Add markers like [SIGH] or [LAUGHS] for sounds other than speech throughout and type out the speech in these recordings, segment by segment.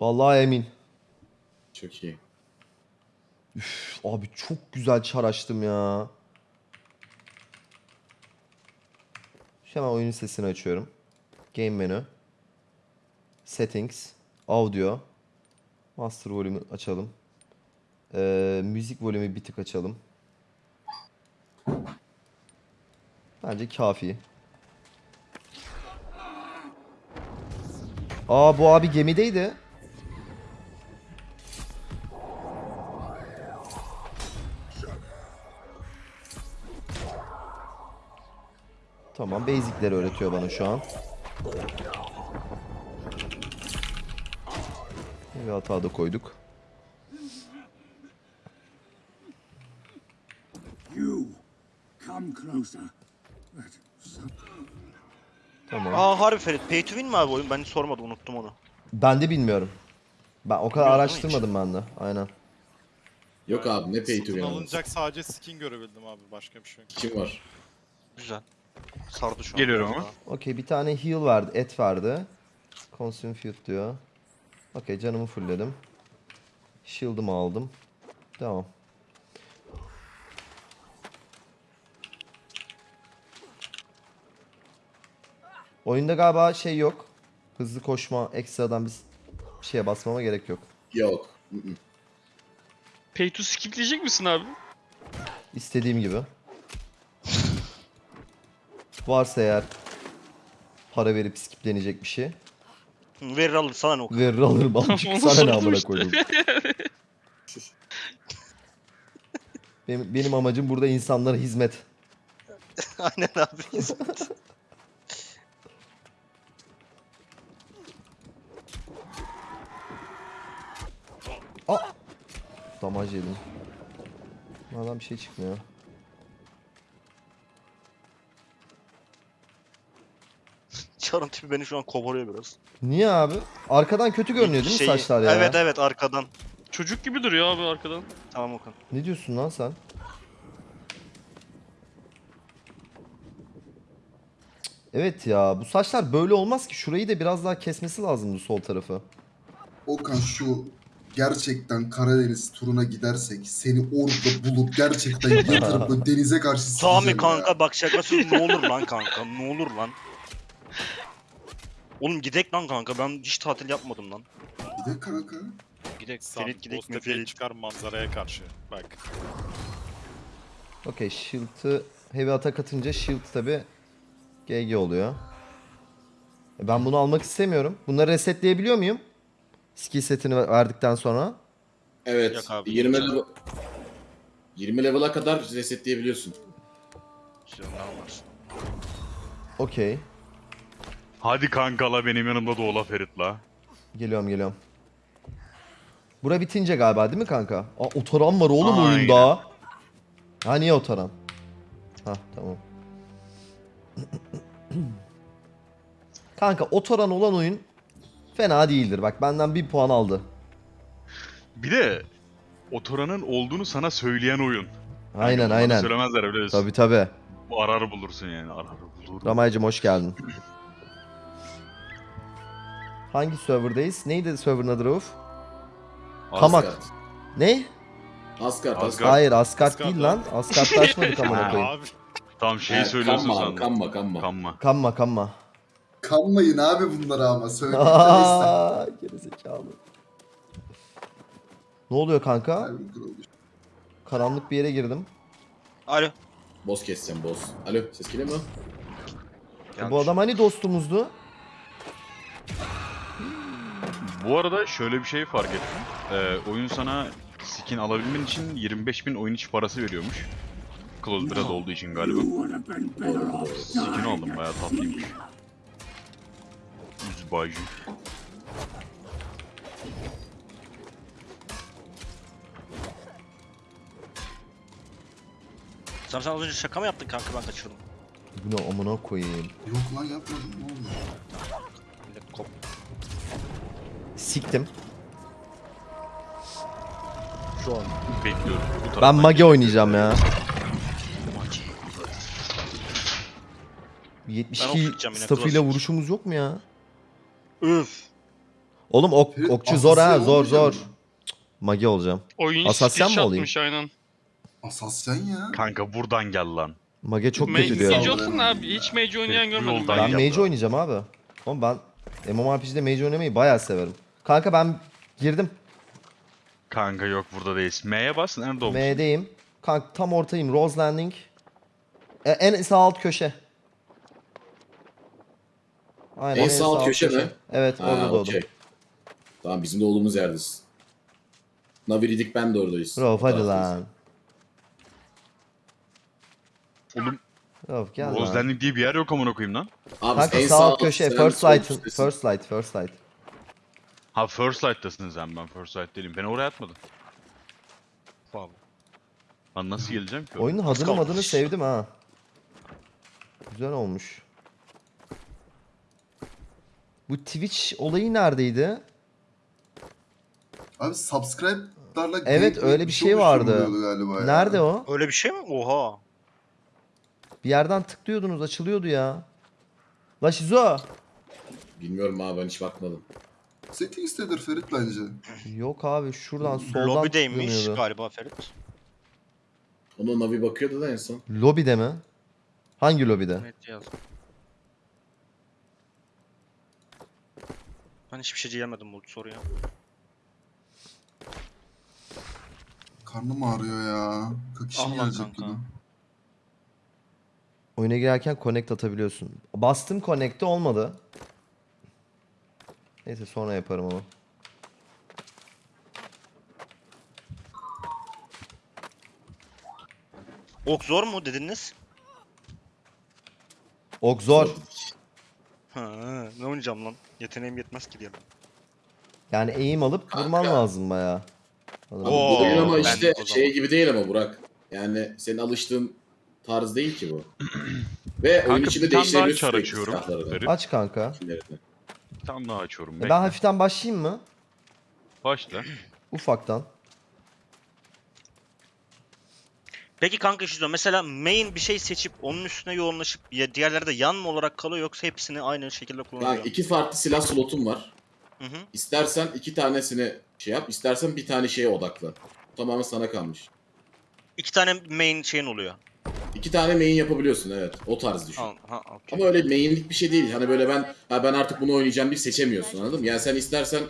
Vallahi emin. Çok iyi. Üf, abi çok güzel çar açtım ya. Hemen oyunun sesini açıyorum. Game menü. Settings. Audio. Master volume'u açalım. Ee, müzik volümü bir tık açalım. Bence kafi. Aa bu abi gemideydi. Tamam basic'leri öğretiyor bana şu an. Bir hata da koyduk. You come closer. That some Tamam. Aa harbi Ferit. Pay to win mi abi oyun? Ben sormadım unuttum onu. Ben de bilmiyorum. Ben o kadar Bilmiyorum araştırmadım ben de. Aynen. Yok abi ne pay to Satın win alınacak sadece skin görebildim abi başka bir şey yok. Kim var? Güzel. Sardı şu an. Geliyorum ama. Okey bir tane heal verdi. Et verdi. Consume food diyor. Okey canımı fullledim. Shield'ımı aldım. Tamam. Oyunda galiba şey yok. Hızlı koşma ekstradan bir şeye basmama gerek yok. Yok. Pay to skipleyecek misin abi? İstediğim gibi. Varsa eğer para verip skiplenecek bir şey. Verir alır sana ne o? Verir alırım amcık [LAUGHS] sana ne amına koydum. [LAUGHS] Benim, benim amacım burada insanlara hizmet. [LAUGHS] Aynen abi. Aa! Damaj yedim. Bunlardan bir şey çıkmıyor. Çarın tipi beni şu an kovalıyor biraz. Niye abi? Arkadan kötü görünüyor değil mi Şeyi- saçlar ya? Evet evet arkadan. Çocuk gibi duruyor abi arkadan. Tamam Okan. Ne diyorsun lan sen? Evet ya bu saçlar böyle olmaz ki. Şurayı da biraz daha kesmesi lazımdı sol tarafı. Okan şu gerçekten Karadeniz turuna gidersek seni orada bulup gerçekten [LAUGHS] yatırıp böyle denize karşı Sami sikeceğim kanka ya. bak şakasız ne olur lan kanka ne olur lan. Oğlum gidek lan kanka ben hiç tatil yapmadım lan. De kanka. Gidek Sam, Ferit gidek mi Ferit? çıkar manzaraya karşı. Bak. Okey shield'ı heavy atak atınca shield tabi GG oluyor. E, Ben bunu almak istemiyorum. Bunları resetleyebiliyor muyum? Skill setini ver- verdikten sonra. Evet. Yok abi, 20 güzel. level 20 level'a kadar resetleyebiliyorsun. Ne yaparsın? Okey. Hadi kankala benim yanımda da ola Ferit la. Geliyorum geliyorum. Bura bitince galiba değil mi kanka? Aa otoran var oğlum Aynen. oyunda. Ha niye otoran? Ha tamam. [CLEARS THROAT] kanka otoran olan oyun fena değildir. Bak benden bir puan aldı. Bir de Otoran'ın olduğunu sana söyleyen oyun. Aynen Hani bana aynen. Söylemezler biliyorsun. Tabi tabi. Bu arar bulursun yani arar bulur. Ramaycım hoş geldin. [LAUGHS] Hangi serverdayız? Neydi server'ın adı Rauf? Kamak. Asgard. Ne? Asgard. Asgard. Hayır Asgard Asgard değil lan. Asgard'da açmadık [LAUGHS] amına koyayım. Abi Tam şeyi Evet, söylüyorsun kanma, sandım. Kanma kanma. Kanma. Kanma kanma. Kanmayın abi bunlara ama söyle. Neyse. Aa, gerizekalı. Ne oluyor kanka? Karanlık bir yere girdim. Alo. Boss keseceğim boss. Alo ses geliyor mu? Gelmiş. Bu adam hani dostumuzdu? Bu arada şöyle bir şey fark ettim. Ee, oyun sana skin alabilmen için 25.000 oyun içi parası veriyormuş. Close biraz olduğu için galiba. Skin aldım bayağı tatlıymış. Yüz baju. Sen, sen az önce şaka mı yaptın kanka ben kaçırdım. Bu ne amına koyayım. Yok lan yapmadım ne oldu? Siktim. Şu an bekliyorum. Bu Ben mage oynayacağım ya. Maçı. 72 okuyacağım yine, klasik. vuruşumuz yok mu ya? Üf. Oğlum ok, okçu zor ha asasya zor olmayacak zor. mı? Magi olacağım. Oyun Asasyan stitch mı olayım? atmış aynen. Asasyan ya. Kanka buradan gel lan. Mage çok Mage kötü diyor. Mage olsun abi. Hiç mage oynayan görmedim yoldan ben. Ben mage oynayacağım abi. Oğlum ben MMORPG'de mage oynamayı bayağı severim. Kanka ben girdim. Kanka yok burada değilsin. M'ye bas nerede olmuş? M'deyim. Kanka tam ortayım. Rose Landing. E, en sağ alt köşe. Aynen, En sağ alt köşe mi? Evet orada Ha, doğdum. Tamam bizim de olduğumuz yerdeyiz. Naviridik ben de oradayız. Rauf hadi lan. Oğlum Rauf gel Rose lan. Landing diye bir yer yok amına koyayım lan. Abi Kanka en sağ alt köşe. First light. First light. First light. Ha First Light'tasın sen ben First Light değilim. Beni oraya atmadın. Abi. Lan nasıl geleceğim ki? oraya? Oyunun adını kalmış. adını sevdim ha. Güzel olmuş. Bu Twitch olayı neredeydi? Abi subscribe'larla Evet, öyle bir şey oluşturuluyordu vardı. Galiba ya. Nerede o? Öyle bir şey mi? Oha. Bir yerden tıklıyordunuz açılıyordu ya. La Shizo. Bilmiyorum abi ben hiç bakmadım. Settings'tedir Ferit bence. Yok abi şuradan soldan Lobideymiş tıklanıyordu. galiba Ferit. Ona Navi bakıyordu da en son. Lobide mi? Hangi lobide? Evet yazdım. Ben hiçbir şey diyemedim bu soruya. Karnım ağrıyor ya. Kakişim Ah lan gelecek kanka. gibi. Oyuna girerken connect atabiliyorsun. Bastım connect'te olmadı. Neyse sonra yaparım onu. Ok zor mu dediniz? Ok zor. Ha, ne oynayacağım lan? Yeteneğim yetmez ki diye. Yani eğim alıp vurman Kanka. lazım mı? Oo, bu oyun ama ben işte o zaman. şey gibi değil ama Burak. Yani senin alıştığın tarz değil ki bu. [CLEARS THROAT] Ve oyun Kanka içinde bir tane daha değiştirebiliyorsun çar sürekli açıyorum. silahları da, Ferit. Aç kanka. isimlerini. Bir tane daha açıyorum. E Bekle. Ben hafiften başlayayım mı? Başla. [CLEARS THROAT] Ufaktan. Peki kanka şu zaman mesela main bir şey seçip onun üstüne yoğunlaşıp ya diğerleri de yan mı olarak kalıyor yoksa hepsini aynı şekilde kullanıyor? Yani iki farklı silah slotun var. Hı hı. İstersen iki tanesini şey yap, istersen bir tane şeye odaklan. Tamamen sana kalmış. İki tane main şeyin oluyor. İki tane main yapabiliyorsun evet. O tarz düşün. Ha, ha, okey. Ama öyle mainlik bir şey değil. Hani böyle ben ha ben artık bunu oynayacağım diye seçemiyorsun anladın mı? Yani sen istersen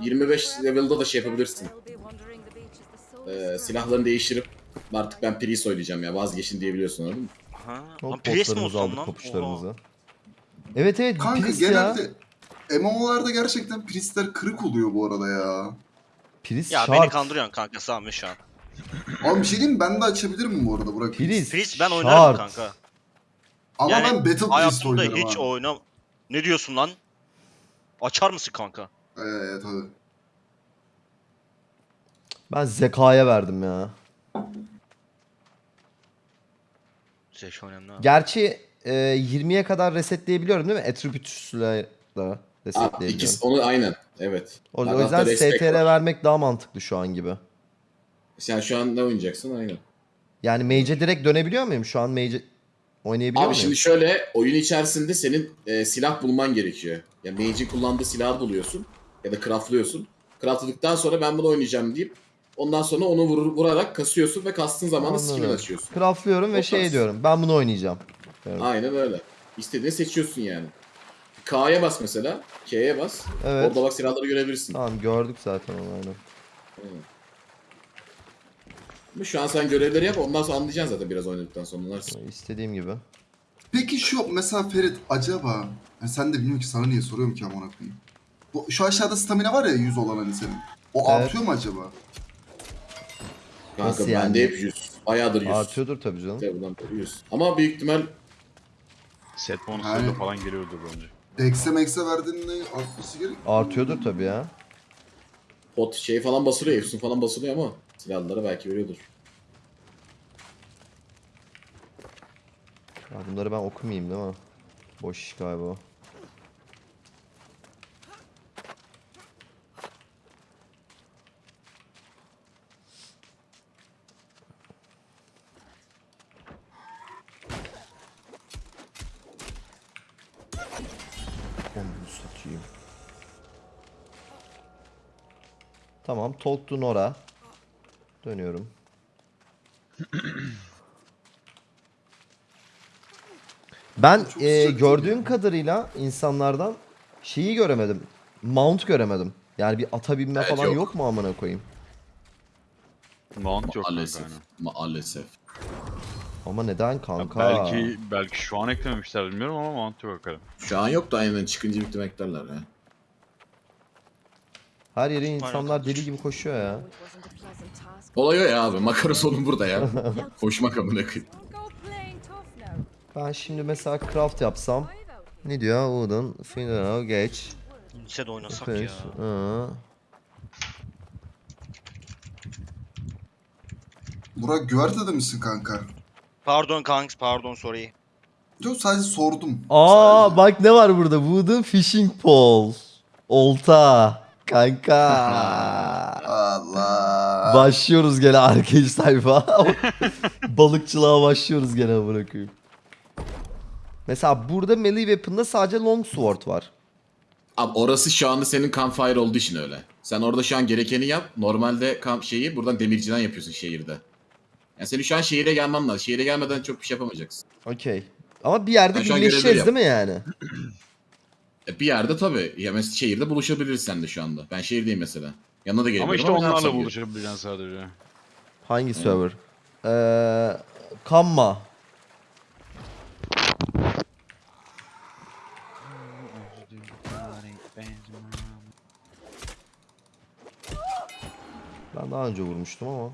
25 level'da da şey yapabilirsin. Ee, silahlarını değiştirip artık ben Priest oynayacağım ya vazgeçin diyebiliyorsun anladın mı? Ha, lan Priest mi olsun aldık lan? kopuşlarımızı. Oha. Evet evet Kanka Priest ya. genelde MMO'larda gerçekten priestler kırık oluyor bu arada ya. Priest Ya şart. beni kandırıyorsun kanka Sami şu an. Abi bir şey diyeyim mi? ben de açabilirim bu arada Burak. Priest. Priest ben şart. oynarım kanka. Ama Yani ben Battle Priest Hayatımda oynarım hiç abi. oynam... Ne diyorsun lan? Açar mısın kanka? Evet tabii. Ben zekaya verdim ya. Zeki önemli abi. Gerçi e, 20'ye kadar resetleyebiliyorum değil mi? Attributes'la da Aa, resetleyebiliyorum. ikisi onu aynen evet. O, o yüzden destek STR var. vermek daha mantıklı şu an gibi. Sen şu an ne oynayacaksın aynen. Yani Mage'e direkt dönebiliyor muyum? Şu an Mage'e oynayabiliyor Abi muyum? şimdi şöyle oyun içerisinde senin e, silah bulman gerekiyor. Ya mage'in kullandığı silahı buluyorsun ya da craftlıyorsun. Craftladıktan sonra ben bunu oynayacağım deyip ondan sonra onu vurur, vurarak kasıyorsun ve kastığın zaman da skill Anladım. açıyorsun. Craftlıyorum ve şey diyorum. Ben bunu oynayacağım. Evet. Aynen öyle. İstediğini seçiyorsun yani. K'ya bas mesela. K'ye bas. Evet. Orada bak silahları görebilirsin. Tamam gördük zaten onu aynen. Ama şu an sen görevleri yap ondan sonra anlayacaksın zaten biraz oynadıktan sonra anlarsın. İstediğim gibi. Peki şu mesela Ferit acaba ya sen de bilmiyorum ki sana niye soruyorum ki amına koyayım. Bu şu aşağıda stamina var ya 100 olan hani senin. O Evet. artıyor mu acaba? Kanka Nasıl bende yani? hep 100. Bayağıdır 100. Artıyordur tabii canım. Tabii bundan beri 100. Ama büyük ihtimal Set bonusları da Yani- falan geliyordur bence. Dex'e Max'e verdiğinde artması gerek. Artıyordur tabii ya. pot şey falan basılıyor, Efsun falan basılıyor ama silahlara belki veriyordur. Ya bunları ben okumayayım değil mi? Boş iş galiba. Tamam. Talk to Nora. Dönüyorum. Ben e, gördüğüm kadarıyla insanlardan şeyi göremedim. Mount göremedim. Yani bir ata binme Evet, falan yok. yok. mu amına koyayım? Mount yok Maalesef. aynen. Maalesef. Ama neden Ya kanka? belki belki şu an eklememişler bilmiyorum ama Mount yok hakikaten. Şu an yok da aynen çıkınca ihtimalle eklerler ya. Her yere insanlar deli gibi koşuyor ya. Olay o ya abi. Makara sorun burada ya. [LAUGHS] Koşmak amına koyayım. Ben şimdi mesela craft yapsam. Ne diyor? Wooden, Funeral, geç. Lisede oynasak Face, ya. ıı. Burak güvertede misin kanka? Pardon kanks pardon sorry. Yok sadece sordum. Aa Sadece. bak ne var burada? Wooden fishing pole. Olta. Kanka. [LAUGHS] Allah. başlıyoruz gene arcade sayfa. [LAUGHS] Balıkçılığa başlıyoruz gene bırakayım. Mesela burada melee weapon'da sadece long sword var. Abi orası şu anda senin campfire olduğu için öyle. Sen orada şu an gerekeni yap. Normalde kamp şeyi buradan demirciden yapıyorsun şehirde. Yani senin şu an şehire gelmen lazım. Şehire gelmeden çok bir şey yapamayacaksın. Okey. Ama bir yerde an birleşeceğiz değil mi yani? [CLEARS THROAT] E bir yerde tabii. Ya mesela şehirde buluşabiliriz sen de şu anda. Ben şehirdeyim mesela. Yanına da gelebilirim Ama işte ne onlarla yapsam buluşabileceksin sadece. Hangi server? Ee, Kamma. Ben daha önce vurmuştum ama.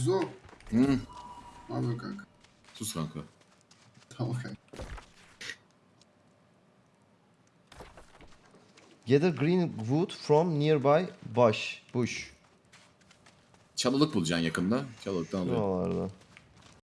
Şizo. Hı. Ne yapıyorsun kanka? Sus kanka. Tamam kanka. Gather green wood from nearby bush. Bush. Çalılık bulacaksın yakında. Çalılıktan alıyor.